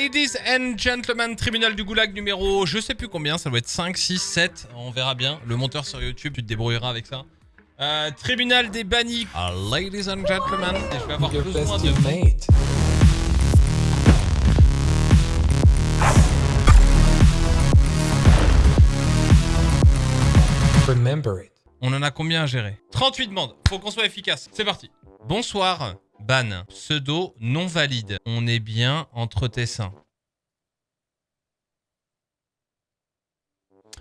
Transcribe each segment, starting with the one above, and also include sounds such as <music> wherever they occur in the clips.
Ladies and gentlemen, tribunal du goulag numéro, je sais plus combien, ça doit être 5, 6, 7, on verra bien. Le monteur sur YouTube, tu te débrouilleras avec ça. Euh, tribunal des bannis. Ah, ladies and gentlemen, et je vais avoir Your besoin de... mate. Remember it. On en a combien à gérer? 38 demandes, faut qu'on soit efficace. C'est parti. Bonsoir, ban. Pseudo non valide. On est bien entre tes seins.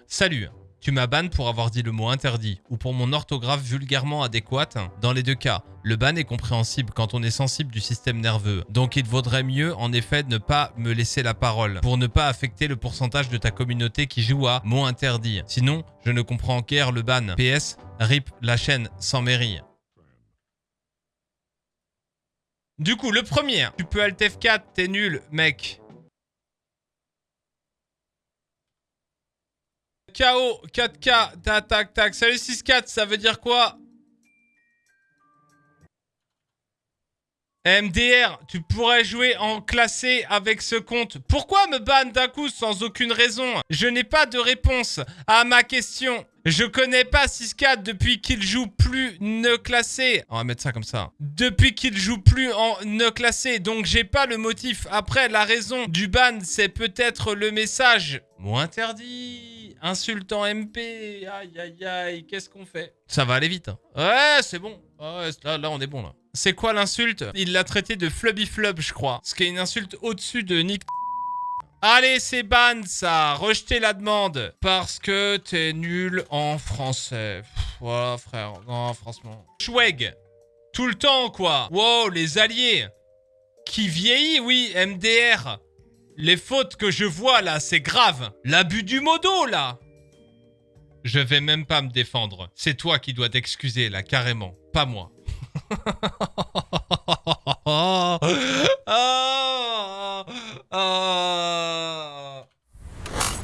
Salut. Tu m'as ban pour avoir dit le mot interdit ou pour mon orthographe vulgairement adéquate. Dans les deux cas, le ban est compréhensible quand on est sensible du système nerveux. Donc il vaudrait mieux en effet ne pas me laisser la parole pour ne pas affecter le pourcentage de ta communauté qui joue à mot interdit. Sinon, je ne comprends guère le ban. PS, rip la chaîne sans mairie. Du coup, le premier, tu peux Alt F4, t'es nul, mec. KO, 4K, tac, tac, tac. Salut 6-4, ça veut dire quoi? MDR, tu pourrais jouer en classé avec ce compte. Pourquoi me ban d'un coup sans aucune raison? Je n'ai pas de réponse à ma question. Je connais pas 6-4 depuis qu'il joue plus ne classé. On va mettre ça comme ça. Depuis qu'il joue plus en ne classé, donc j'ai pas le motif. Après, la raison du ban, c'est peut-être le message. Mot interdit. Insultant MP. Aïe, aïe, aïe. Qu'est-ce qu'on fait? Ça va aller vite. hein. Ouais, c'est bon. Ouais, là, là, on est bon, là. C'est quoi l'insulte? Il l'a traité de flubby flub, je crois. Ce qui est une insulte au-dessus de Nick Allez, c'est ban ça Rejetez la demande Parce que t'es nul en français. Voilà, frère. Non, franchement. Schweg Tout le temps, quoi Wow, les alliés Qui vieillit, oui, MDR Les fautes que je vois, là, c'est grave L'abus du modo, là Je vais même pas me défendre. C'est toi qui dois t'excuser, là, carrément. Pas moi. <laughs> Ah.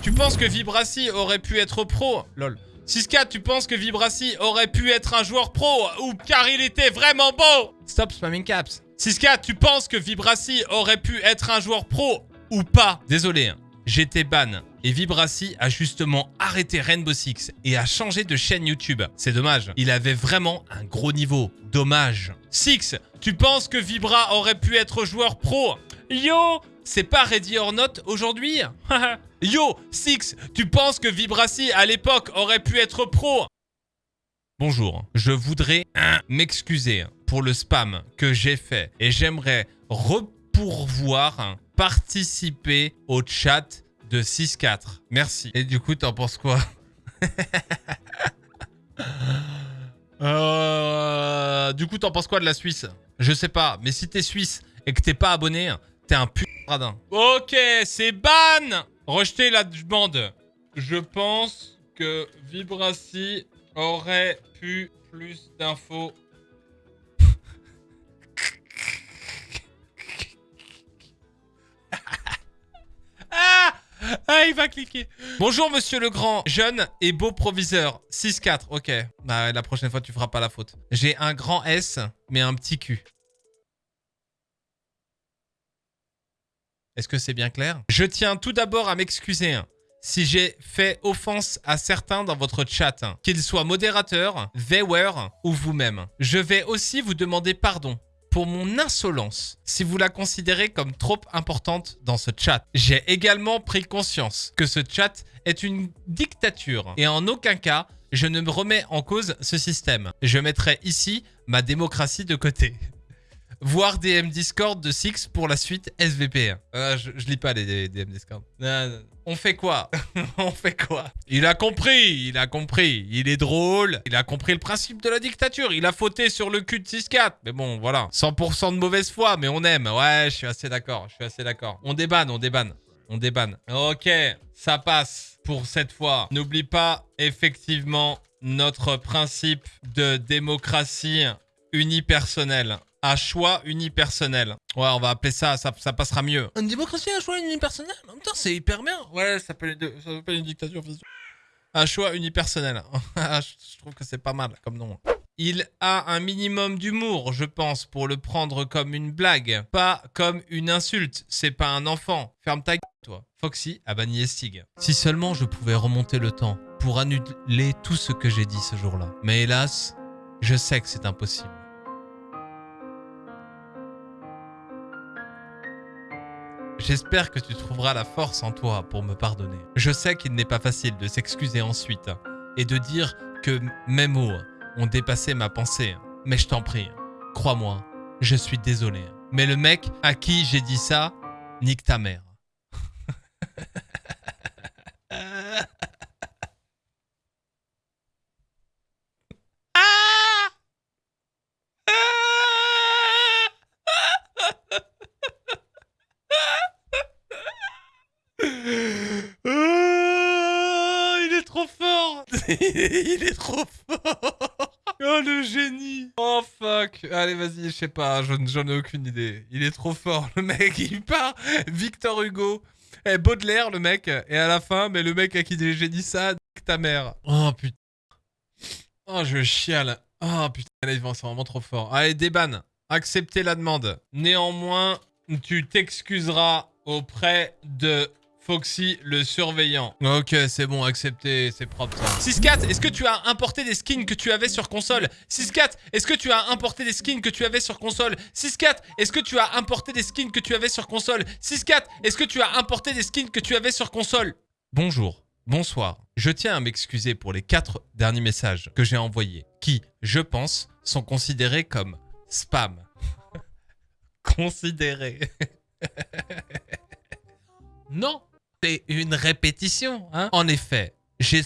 Tu penses que Vibrassi aurait pu être pro Lol. 6K, tu penses que Vibrassi aurait pu être un joueur pro ou car il était vraiment beau? Stop spamming caps. 6K, tu penses que Vibrassi aurait pu être un joueur pro ou pas? Désolé, hein. J'étais ban. Et Vibrassi a justement arrêté Rainbow Six et a changé de chaîne YouTube. C'est dommage. Il avait vraiment un gros niveau. Dommage. Six, tu penses que Vibra aurait pu être joueur pro? Yo C'est pas Ready or Not aujourd'hui? <laughs> Yo Six, tu penses que Vibrassi à l'époque aurait pu être pro? Bonjour, je voudrais m'excuser pour le spam que j'ai fait et j'aimerais repourvoir, participer au chat de 6-4. Merci. Et du coup, t'en penses quoi? <laughs> Euh, Du coup, t'en penses quoi de la Suisse? Je sais pas, mais si t'es suisse et que t'es pas abonné, t'es un putain radin. Ok, c'est ban Rejetez la demande. Je pense que Vibrassi aurait pu plus d'infos. <laughs> ah il va cliquer. Bonjour, monsieur le grand, jeune et beau proviseur. 6-4, ok. Bah, la prochaine fois, tu feras pas la faute. J'ai un grand S, mais un petit cul. Est-ce que c'est bien clair? Je tiens tout d'abord à m'excuser hein, si j'ai fait offense à certains dans votre chat, hein, qu'ils soient modérateurs, viewers ou vous-même. Je vais aussi vous demander pardon mon insolence, si vous la considérez comme trop importante dans ce chat. J'ai également pris conscience que ce chat est une dictature et en aucun cas, je ne me remets en cause ce système. Je mettrai ici ma démocratie de côté. Voir DM Discord de Six pour la suite SVP. Euh, je, je lis pas les DM Discord. On fait quoi? <laughs> On fait quoi? Il a compris, il a compris. Il est drôle. Il a compris le principe de la dictature. Il a fauté sur le cul de 6-4. Mais bon, voilà. 100% de mauvaise foi, mais on aime. Ouais, je suis assez d'accord. Je suis assez d'accord. On débanne, on débanne. On débanne. Ok, ça passe pour cette fois. N'oublie pas, effectivement, notre principe de démocratie unipersonnelle. À choix unipersonnel. Ouais, on va appeler ça, ça, ça passera mieux. Une démocratie à choix unipersonnel? En même temps, c'est hyper bien. Ouais, ça s'appelle une, dictature. À choix unipersonnel. <laughs> je trouve que c'est pas mal comme nom. il a un minimum d'humour, je pense, pour le prendre comme une blague, pas comme une insulte. C'est pas un enfant. Ferme ta gueule, toi. Foxy a banni Estig. Si seulement je pouvais remonter le temps pour annuler tout ce que j'ai dit ce jour-là. Mais hélas, je sais que c'est impossible. J'espère que tu trouveras la force en toi pour me pardonner. Je sais qu'il n'est pas facile de s'excuser ensuite et de dire que mes mots ont dépassé ma pensée. Mais je t'en prie, crois-moi, je suis désolé. Mais le mec à qui j'ai dit ça, nique ta mère. <laughs> Ah, il est trop fort <laughs> Il est trop fort Oh le génie Oh fuck Allez vas-y, je sais pas, j'en ai aucune idée. Il est trop fort, le mec, il part Victor Hugo, eh, Baudelaire le mec, et à la fin, mais le mec à qui j'ai dit ça, ta mère. Oh putain. Oh je chiale. Oh putain, là, c'est vraiment trop fort. Allez, déban, acceptez la demande. Néanmoins, tu t'excuseras auprès de Foxy le surveillant. Ok, c'est bon, accepté, c'est propre ça. 6-4, est-ce que tu as importé des skins que tu avais sur console? 6-4, est-ce que tu as importé des skins que tu avais sur console? 6-4, est-ce que tu as importé des skins que tu avais sur console? 6-4, est-ce que tu as importé des skins que tu avais sur console? Bonjour, bonsoir. Je tiens à m'excuser pour les 4 derniers messages que j'ai envoyés, qui, je pense, sont considérés comme spam. <laughs> considérés. <laughs> non une répétition. Hein en effet, j'ai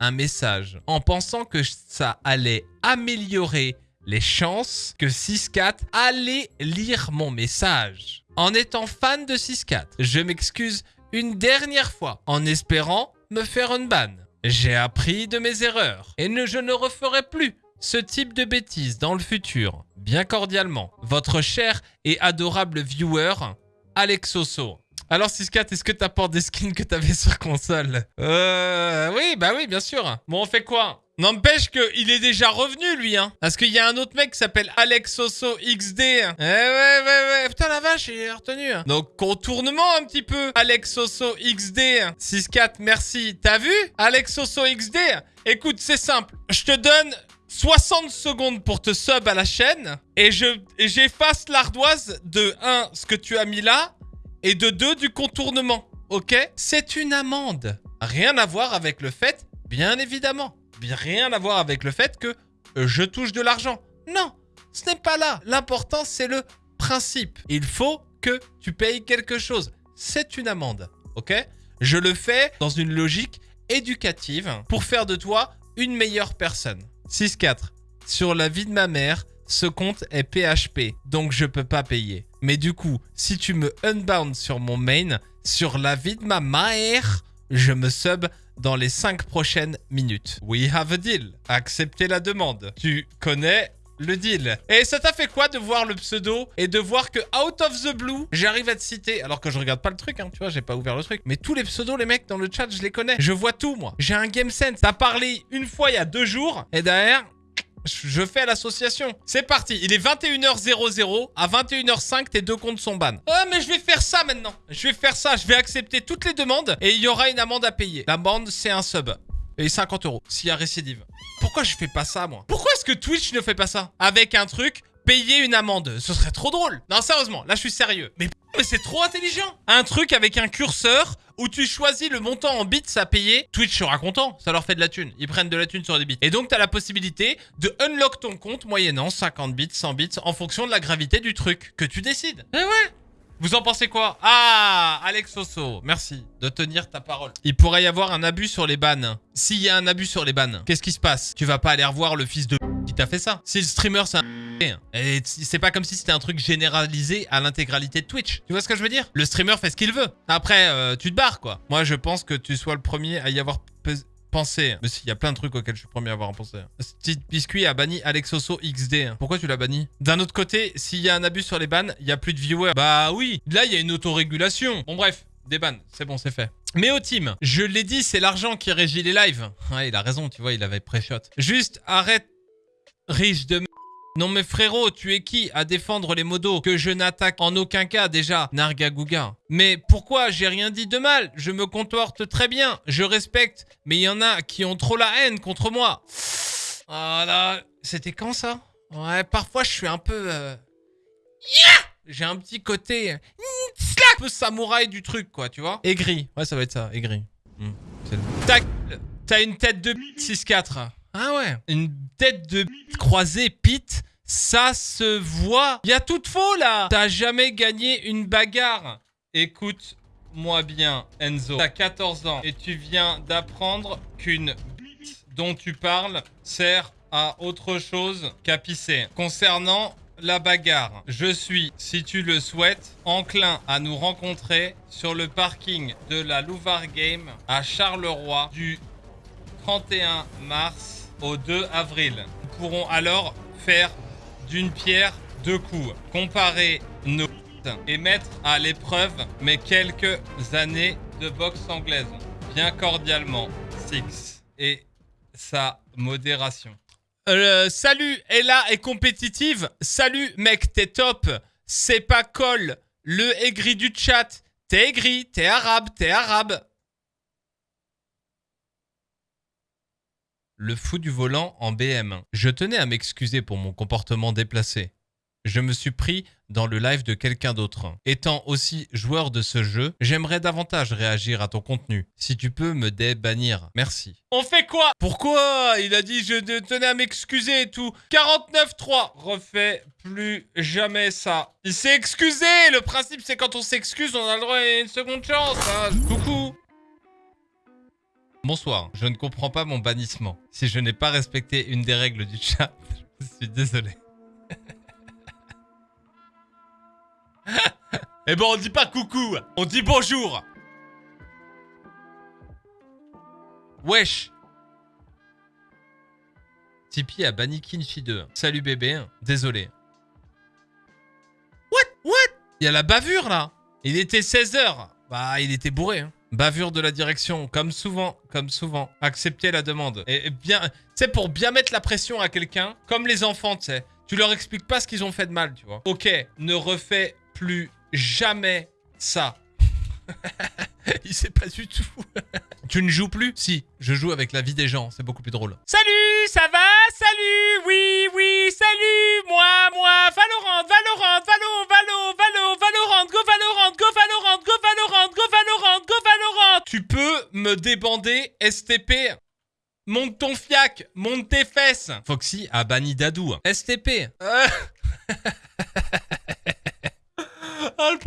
un message en pensant que ça allait améliorer les chances que 6-4 allait lire mon message. En étant fan de 6-4, je m'excuse une dernière fois en espérant me faire une ban. J'ai appris de mes erreurs et ne, je ne referai plus ce type de bêtises dans le futur. Bien cordialement, votre cher et adorable viewer, Alexoso. Alors 6-4, est-ce que t'apportes des skins que t'avais sur console Euh... Oui, bah oui, bien sûr. Bon, on fait quoi? N'empêche qu'il est déjà revenu, lui, hein. Parce qu'il y a un autre mec qui s'appelle Alex XD. Eh ouais, ouais, ouais. Putain, la vache, il est retenu. Donc, contournement un petit peu. Alex XD. 6-4, merci. T'as vu? Alex XD Écoute, c'est simple. Je te donne 60 secondes pour te sub à la chaîne. Et j'efface l'ardoise de 1, ce que tu as mis là et de 2 du contournement. Ok? C'est une amende. Rien à voir avec le fait, bien évidemment, rien à voir avec le fait que euh, je touche de l'argent. Non, ce n'est pas là. L'important, c'est le principe. Il faut que tu payes quelque chose. C'est une amende. Ok? Je le fais dans une logique éducative pour faire de toi une meilleure personne. 6-4. Sur la vie de ma mère, ce compte est PHP, donc je peux pas payer. Mais du coup, si tu me unbound sur mon main, sur la vie de ma mère, je me sub dans les 5 prochaines minutes. We have a deal. Acceptez la demande. Tu connais le deal. Et ça t'a fait quoi de voir le pseudo et de voir que out of the blue, j'arrive à te citer, alors que je regarde pas le truc, hein, tu vois, j'ai pas ouvert le truc. Mais tous les pseudos, les mecs, dans le chat, je les connais. Je vois tout, moi. J'ai un game sense. T'as parlé une fois il y a deux jours, et derrière, je fais l'association. C'est parti. Il est 21h00. À 21h05, tes deux comptes sont ban. Ah, mais je vais faire ça maintenant. Je vais faire ça. Je vais accepter toutes les demandes et il y aura une amende à payer. L'amende, c'est un sub. Et 50 euros s'il y a récidive. Pourquoi je fais pas ça, moi? Pourquoi est-ce que Twitch ne fait pas ça? Avec un truc, payer une amende. Ce serait trop drôle. Non, sérieusement, là, je suis sérieux. Mais, mais c'est trop intelligent. Un truc avec un curseur où tu choisis le montant en bits à payer, Twitch sera content, ça leur fait de la thune. Ils prennent de la thune sur des bits. Et donc, tu as la possibilité de unlock ton compte moyennant 50 bits, 100 bits, en fonction de la gravité du truc que tu décides. Eh ouais vous en pensez quoi? Ah Alex Osso, merci de tenir ta parole. Il pourrait y avoir un abus sur les bans. S'il y a un abus sur les bans, qu'est-ce qui se passe? Tu vas pas aller revoir le fils de qui t'a fait ça. Si le streamer c'est un <laughs> et c'est pas comme si c'était un truc généralisé à l'intégralité de Twitch. Tu vois ce que je veux dire? Le streamer fait ce qu'il veut. Après, euh, tu te barres, quoi. Moi, je pense que tu sois le premier à y avoir pensé. Mais s'il y a plein de trucs auxquels je suis premier à avoir pensé. Petit Biscuit a banni Alexoso XD. Pourquoi tu l'as banni? D'un autre côté, s'il y a un abus sur les bans, il y a plus de viewers. Bah oui, là, il y a une autorégulation. Bon, bref. Des bans, c'est bon, c'est fait. Mais au team, je l'ai dit, c'est l'argent qui régit les lives. Ouais, il a raison, tu vois, il avait pré-shot. Juste, arrête Riche de. Non mais frérot, tu es qui à défendre les modos que je n'attaque en aucun cas déjà, Nargagouga. Mais pourquoi J'ai rien dit de mal, je me comporte très bien, je respecte, mais il y en a qui ont trop la haine contre moi. Voilà, c'était quand ça? Ouais, parfois je suis un peu... euh, J'ai un petit côté... Un peu samouraï du truc quoi, tu vois? Aigri, ouais ça va être ça, aigri. Hmm, T'as une tête de 6-4. Ah ouais. Une tête de croisée pit, ça se voit. Y a tout de faux là. T'as jamais gagné une bagarre. Écoute-moi bien, Enzo. T'as 14 ans et tu viens d'apprendre qu'une dont tu parles sert à autre chose qu'à pisser. Concernant la bagarre, je suis, si tu le souhaites, enclin à nous rencontrer sur le parking de la Louvre Game à Charleroi du 31 mars au 2 avril. Nous pourrons alors faire d'une pierre deux coups, comparer nos et mettre à l'épreuve mes quelques années de boxe anglaise. Bien cordialement, Six et sa modération. Euh, salut, Ella est compétitive. Salut, mec, t'es top. C'est pas col. Le aigri du chat. T'es aigri, t'es arabe, t'es arabe. Le fou du volant en BM. Je tenais à m'excuser pour mon comportement déplacé. Je me suis pris dans le live de quelqu'un d'autre. Étant aussi joueur de ce jeu, j'aimerais davantage réagir à ton contenu. Si tu peux me débannir, merci. On fait quoi? Pourquoi Il a dit je tenais à m'excuser et tout? 49-3. Refais plus jamais ça. Il s'est excusé Le principe c'est quand on s'excuse, on a le droit à une seconde chance. hein. Coucou Bonsoir, je ne comprends pas mon bannissement. Si je n'ai pas respecté une des règles du chat, <laughs> je suis désolé. <laughs> Eh ben, on dit pas coucou, on dit bonjour. Wesh. Tipeee a banni Kinfi 2. Salut bébé, désolé. What? What? Il y a la bavure là. Il était 16h. Bah, il était bourré. hein. Bavure de la direction, comme souvent, comme souvent. Accepter la demande. Et bien, sais, pour bien mettre la pression à quelqu'un, comme les enfants, tu sais. Tu leur expliques pas ce qu'ils ont fait de mal, tu vois. Ok, ne refais plus jamais ça. <laughs> <laughs> Il sait pas du tout. <laughs> tu ne joues plus? Si, je joue avec la vie des gens, c'est beaucoup plus drôle. Salut, ça va? Salut, oui, oui, salut, moi, moi, Valorant, Valorant, Valo, Valo, Valo, Valorant, go Valorant, go Valorant, go Valorant, go Valorant, go Valorant. Tu peux me débander STP Monte ton fiac, monte tes fesses. Foxy a banni Dadou. STP. Euh. <laughs>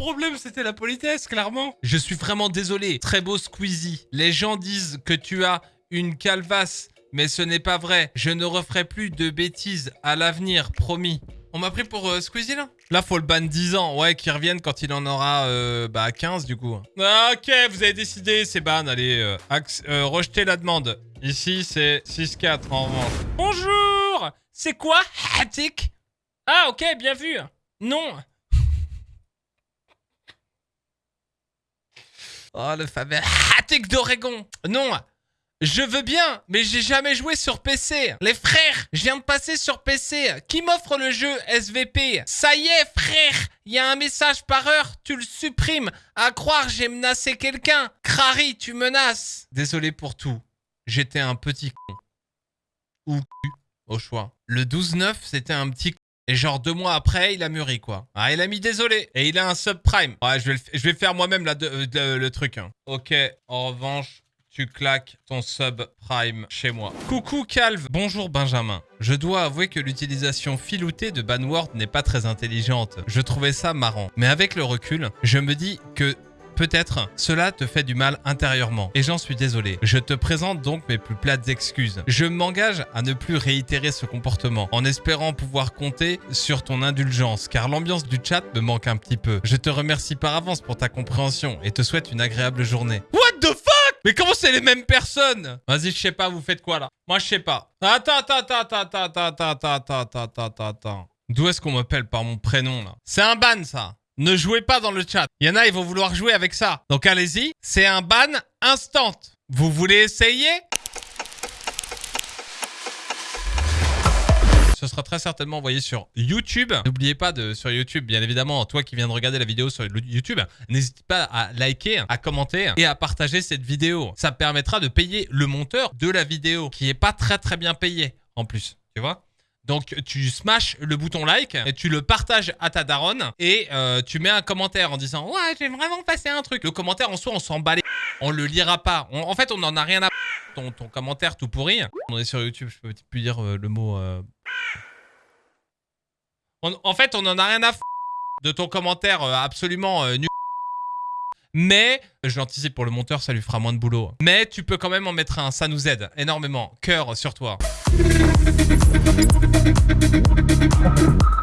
Le problème, c'était la politesse, clairement. Je suis vraiment désolé. Très beau Squeezie. Les gens disent que tu as une calvasse, mais ce n'est pas vrai. Je ne referai plus de bêtises à l'avenir, promis. On m'a pris pour euh, Squeezie, là? Là, faut le ban 10 ans. Ouais, qu'il revienne quand il en aura euh, bah, 15, du coup. Ah, ok, vous avez décidé, c'est ban. Allez, euh, euh, rejetez la demande. Ici, c'est 6-4, en revanche. Bonjour C'est quoi, Hatik? Ah, ok, bien vu. Non Oh, le fameux Hatik d'Oregon. Non, je veux bien, mais j'ai jamais joué sur PC. Les frères, je viens de passer sur PC. Qui m'offre le jeu SVP Ça y est, frère, il y a un message par heure, tu le supprimes. À croire, j'ai menacé quelqu'un. Crary, tu menaces. Désolé pour tout. J'étais un petit con. Ou cul, au choix. Le 12-9, c'était un petit con. Et genre deux mois après, il a mûri quoi. Ah, il a mis désolé. Et il a un subprime. Ouais, je vais, le je vais faire moi-même là, euh, le truc. hein. Ok, en revanche, tu claques ton subprime chez moi. Coucou Calve. Bonjour Benjamin. Je dois avouer que l'utilisation filoutée de Banword n'est pas très intelligente. Je trouvais ça marrant. Mais avec le recul, je me dis que Peut-être cela te fait du mal intérieurement et j'en suis désolé. Je te présente donc mes plus plates excuses. Je m'engage à ne plus réitérer ce comportement en espérant pouvoir compter sur ton indulgence car l'ambiance du chat me manque un petit peu. Je te remercie par avance pour ta compréhension et te souhaite une agréable journée. What the fuck Mais comment c'est les mêmes personnes Vas-y, je sais pas, vous faites quoi là Moi je sais pas. Attends, attends, attends, attends, attends, attends, attends, attends, attends, attends. D'où est-ce qu'on m'appelle par mon prénom là C'est un ban ça ne jouez pas dans le chat. Il y en a, ils vont vouloir jouer avec ça. Donc allez-y, c'est un ban instant. Vous voulez essayer? Ce sera très certainement envoyé sur YouTube. N'oubliez pas de sur YouTube, bien évidemment, toi qui viens de regarder la vidéo sur YouTube, n'hésite pas à liker, à commenter et à partager cette vidéo. Ça permettra de payer le monteur de la vidéo qui est pas très très bien payé en plus, tu vois? Donc tu smashes le bouton like et tu le partages à ta daronne et euh, tu mets un commentaire en disant ouais j'ai vraiment passé un truc. Le commentaire en soi on s'en bat les... On le lira pas. en fait on n'en a rien à... Ton, ton commentaire tout pourri. On est sur YouTube, je peux plus dire euh, le mot... Euh. en fait on en a rien à de ton commentaire absolument nul. Mais, je l'anticipe pour le monteur, ça lui fera moins de boulot. Mais tu peux quand même en mettre un, ça nous aide énormément. Cœur sur toi. thank you